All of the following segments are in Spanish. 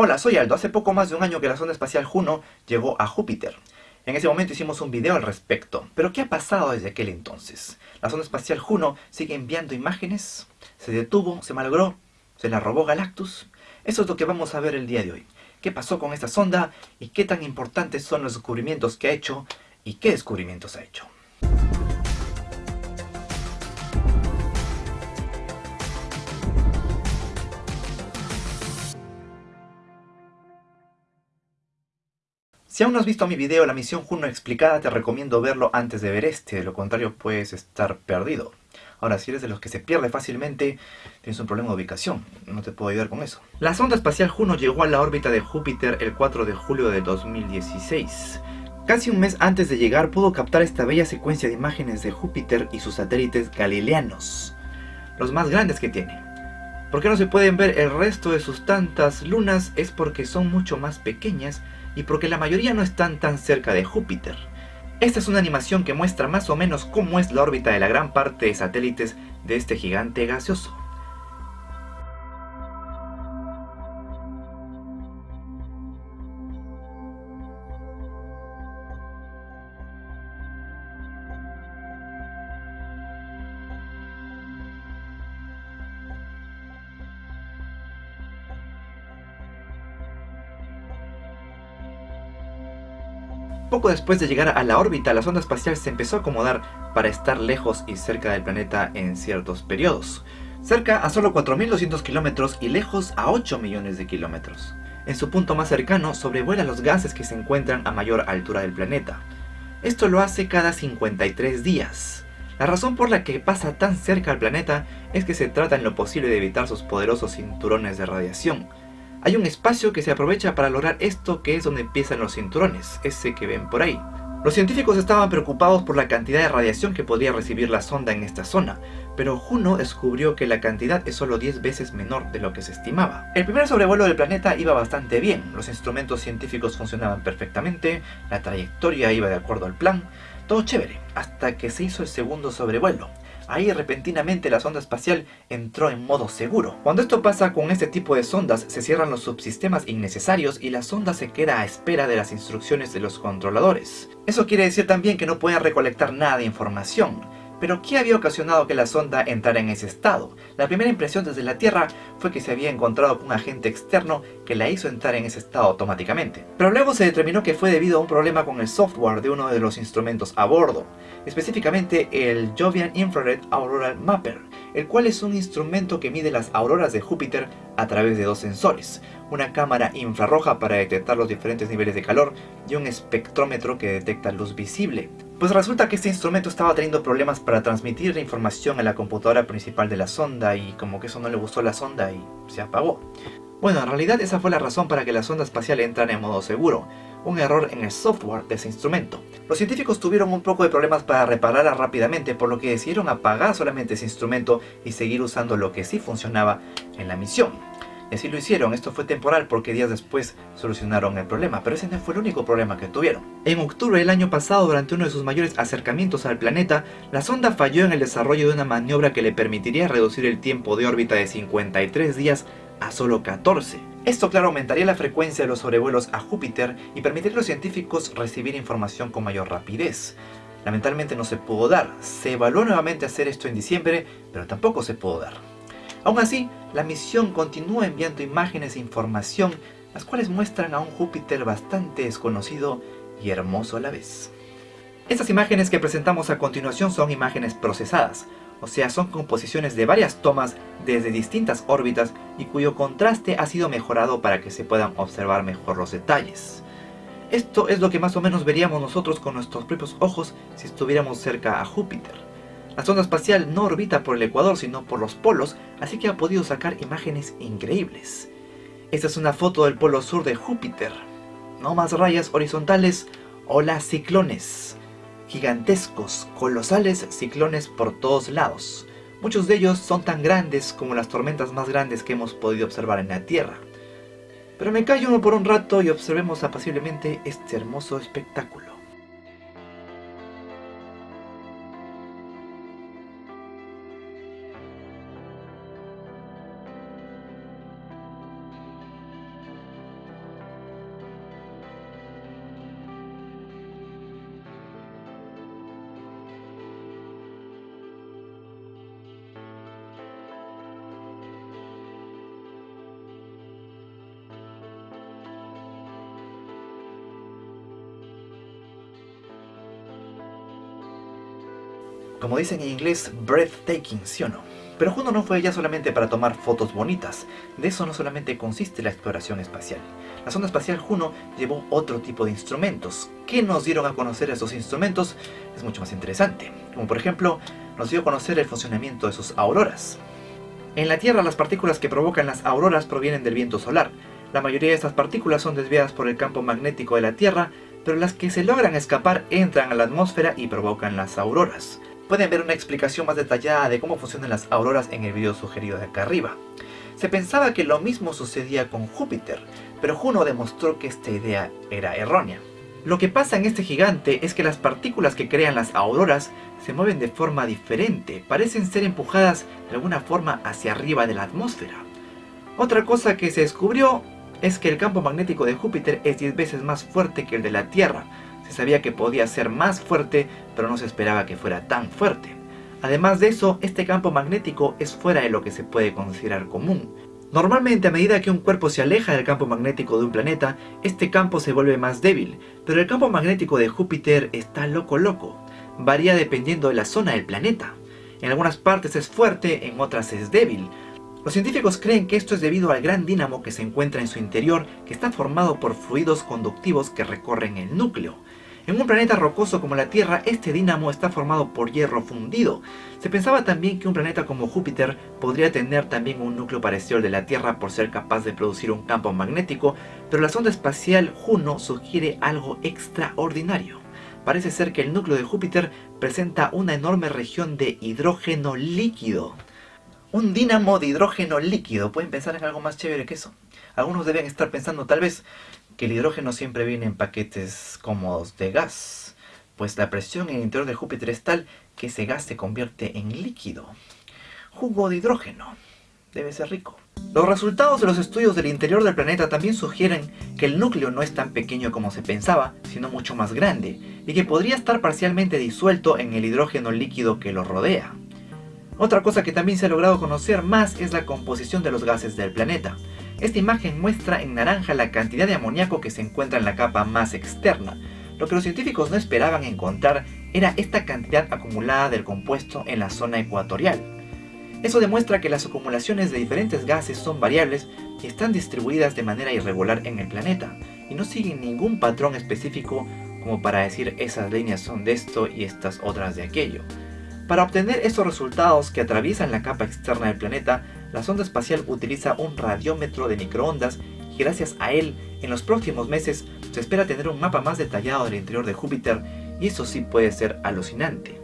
Hola, soy Aldo. Hace poco más de un año que la sonda espacial Juno llegó a Júpiter. En ese momento hicimos un video al respecto. Pero ¿qué ha pasado desde aquel entonces? La sonda espacial Juno sigue enviando imágenes, se detuvo, se malogró, se la robó Galactus. Eso es lo que vamos a ver el día de hoy. ¿Qué pasó con esta sonda y qué tan importantes son los descubrimientos que ha hecho y qué descubrimientos ha hecho? Si aún no has visto mi video La misión Juno explicada, te recomiendo verlo antes de ver este, de lo contrario puedes estar perdido. Ahora, si eres de los que se pierde fácilmente, tienes un problema de ubicación, no te puedo ayudar con eso. La sonda espacial Juno llegó a la órbita de Júpiter el 4 de julio de 2016. Casi un mes antes de llegar pudo captar esta bella secuencia de imágenes de Júpiter y sus satélites galileanos, los más grandes que tiene. ¿Por qué no se pueden ver el resto de sus tantas lunas? Es porque son mucho más pequeñas y porque la mayoría no están tan cerca de Júpiter. Esta es una animación que muestra más o menos cómo es la órbita de la gran parte de satélites de este gigante gaseoso. Poco después de llegar a la órbita, la sonda espacial se empezó a acomodar para estar lejos y cerca del planeta en ciertos periodos. Cerca a solo 4.200 kilómetros y lejos a 8 millones de kilómetros. En su punto más cercano sobrevuela los gases que se encuentran a mayor altura del planeta. Esto lo hace cada 53 días. La razón por la que pasa tan cerca al planeta es que se trata en lo posible de evitar sus poderosos cinturones de radiación, hay un espacio que se aprovecha para lograr esto que es donde empiezan los cinturones, ese que ven por ahí. Los científicos estaban preocupados por la cantidad de radiación que podría recibir la sonda en esta zona, pero Juno descubrió que la cantidad es solo 10 veces menor de lo que se estimaba. El primer sobrevuelo del planeta iba bastante bien, los instrumentos científicos funcionaban perfectamente, la trayectoria iba de acuerdo al plan, todo chévere, hasta que se hizo el segundo sobrevuelo. Ahí repentinamente la sonda espacial entró en modo seguro. Cuando esto pasa con este tipo de sondas, se cierran los subsistemas innecesarios y la sonda se queda a espera de las instrucciones de los controladores. Eso quiere decir también que no pueden recolectar nada de información. Pero ¿qué había ocasionado que la sonda entrara en ese estado? La primera impresión desde la Tierra fue que se había encontrado con un agente externo que la hizo entrar en ese estado automáticamente. Pero luego se determinó que fue debido a un problema con el software de uno de los instrumentos a bordo, específicamente el Jovian Infrared Auroral Mapper, el cual es un instrumento que mide las auroras de Júpiter a través de dos sensores, una cámara infrarroja para detectar los diferentes niveles de calor y un espectrómetro que detecta luz visible. Pues resulta que este instrumento estaba teniendo problemas para transmitir la información a la computadora principal de la sonda y como que eso no le gustó la sonda y se apagó. Bueno, en realidad esa fue la razón para que la sonda espacial entrara en modo seguro, un error en el software de ese instrumento. Los científicos tuvieron un poco de problemas para repararla rápidamente, por lo que decidieron apagar solamente ese instrumento y seguir usando lo que sí funcionaba en la misión. Y así lo hicieron, esto fue temporal porque días después solucionaron el problema, pero ese no fue el único problema que tuvieron. En octubre del año pasado, durante uno de sus mayores acercamientos al planeta, la sonda falló en el desarrollo de una maniobra que le permitiría reducir el tiempo de órbita de 53 días a solo 14. Esto claro aumentaría la frecuencia de los sobrevuelos a Júpiter y permitiría a los científicos recibir información con mayor rapidez. Lamentablemente no se pudo dar, se evaluó nuevamente hacer esto en diciembre, pero tampoco se pudo dar. Aún así, la misión continúa enviando imágenes e información, las cuales muestran a un Júpiter bastante desconocido y hermoso a la vez. Estas imágenes que presentamos a continuación son imágenes procesadas, o sea son composiciones de varias tomas desde distintas órbitas y cuyo contraste ha sido mejorado para que se puedan observar mejor los detalles. Esto es lo que más o menos veríamos nosotros con nuestros propios ojos si estuviéramos cerca a Júpiter. La sonda espacial no orbita por el ecuador sino por los polos, así que ha podido sacar imágenes increíbles. Esta es una foto del polo sur de Júpiter. No más rayas horizontales, las ciclones. Gigantescos, colosales ciclones por todos lados. Muchos de ellos son tan grandes como las tormentas más grandes que hemos podido observar en la Tierra. Pero me callo por un rato y observemos apaciblemente este hermoso espectáculo. Como dicen en inglés, breathtaking, ¿sí o no? Pero Juno no fue ya solamente para tomar fotos bonitas, de eso no solamente consiste la exploración espacial. La sonda espacial Juno llevó otro tipo de instrumentos. ¿Qué nos dieron a conocer esos instrumentos? Es mucho más interesante, como por ejemplo, nos dio a conocer el funcionamiento de sus auroras. En la Tierra las partículas que provocan las auroras provienen del viento solar. La mayoría de estas partículas son desviadas por el campo magnético de la Tierra, pero las que se logran escapar entran a la atmósfera y provocan las auroras. Pueden ver una explicación más detallada de cómo funcionan las auroras en el video sugerido de acá arriba. Se pensaba que lo mismo sucedía con Júpiter, pero Juno demostró que esta idea era errónea. Lo que pasa en este gigante es que las partículas que crean las auroras se mueven de forma diferente, parecen ser empujadas de alguna forma hacia arriba de la atmósfera. Otra cosa que se descubrió es que el campo magnético de Júpiter es 10 veces más fuerte que el de la Tierra. Se sabía que podía ser más fuerte, pero no se esperaba que fuera tan fuerte. Además de eso, este campo magnético es fuera de lo que se puede considerar común. Normalmente a medida que un cuerpo se aleja del campo magnético de un planeta, este campo se vuelve más débil, pero el campo magnético de Júpiter está loco loco. Varía dependiendo de la zona del planeta. En algunas partes es fuerte, en otras es débil. Los científicos creen que esto es debido al gran dínamo que se encuentra en su interior, que está formado por fluidos conductivos que recorren el núcleo. En un planeta rocoso como la Tierra, este dínamo está formado por hierro fundido. Se pensaba también que un planeta como Júpiter podría tener también un núcleo parecido al de la Tierra por ser capaz de producir un campo magnético, pero la sonda espacial Juno sugiere algo extraordinario. Parece ser que el núcleo de Júpiter presenta una enorme región de hidrógeno líquido. Un dínamo de hidrógeno líquido. ¿Pueden pensar en algo más chévere que eso? Algunos deben estar pensando tal vez que el hidrógeno siempre viene en paquetes cómodos de gas, pues la presión en el interior de Júpiter es tal que ese gas se convierte en líquido. Jugo de hidrógeno. Debe ser rico. Los resultados de los estudios del interior del planeta también sugieren que el núcleo no es tan pequeño como se pensaba, sino mucho más grande, y que podría estar parcialmente disuelto en el hidrógeno líquido que lo rodea. Otra cosa que también se ha logrado conocer más es la composición de los gases del planeta. Esta imagen muestra en naranja la cantidad de amoníaco que se encuentra en la capa más externa. Lo que los científicos no esperaban encontrar era esta cantidad acumulada del compuesto en la zona ecuatorial. Eso demuestra que las acumulaciones de diferentes gases son variables y están distribuidas de manera irregular en el planeta, y no siguen ningún patrón específico como para decir esas líneas son de esto y estas otras de aquello. Para obtener estos resultados que atraviesan la capa externa del planeta, la sonda espacial utiliza un radiómetro de microondas y gracias a él, en los próximos meses se espera tener un mapa más detallado del interior de Júpiter y eso sí puede ser alucinante.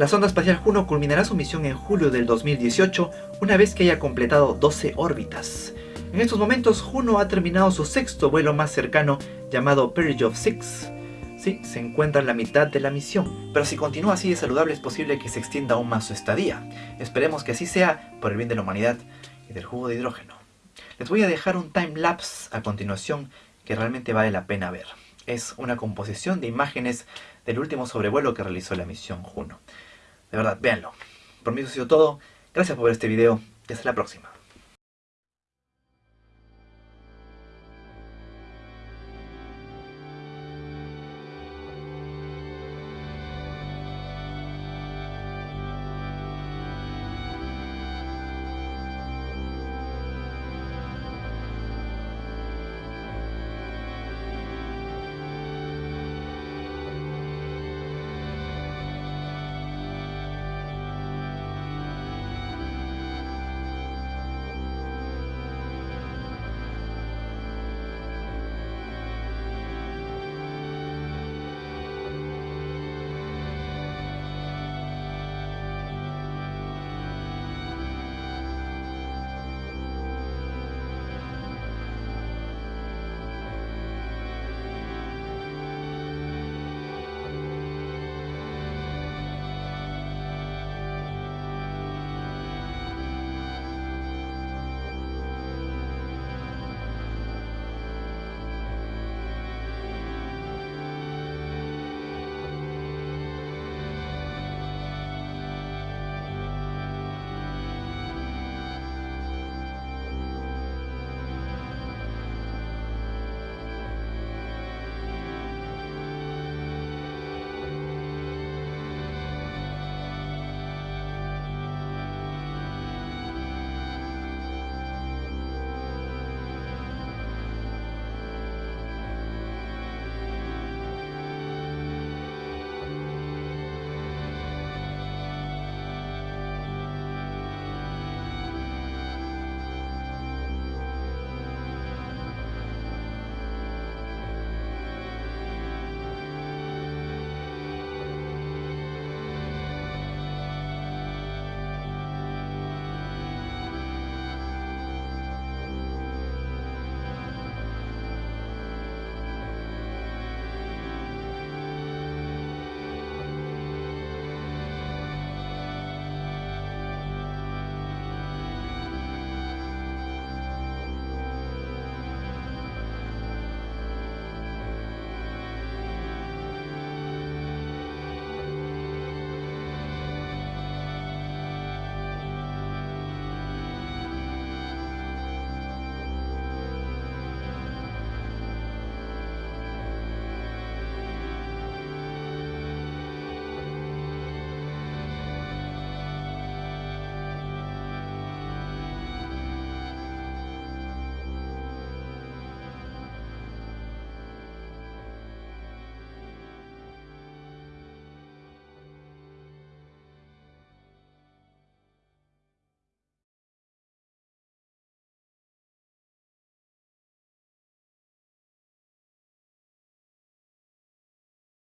La sonda espacial Juno culminará su misión en julio del 2018 una vez que haya completado 12 órbitas. En estos momentos Juno ha terminado su sexto vuelo más cercano llamado Perijov 6 se encuentra en la mitad de la misión, pero si continúa así de saludable es posible que se extienda aún más su estadía. Esperemos que así sea por el bien de la humanidad y del jugo de hidrógeno. Les voy a dejar un time lapse a continuación que realmente vale la pena ver. Es una composición de imágenes del último sobrevuelo que realizó la misión Juno. De verdad, véanlo. Por mí eso ha sido todo. Gracias por ver este video y hasta la próxima.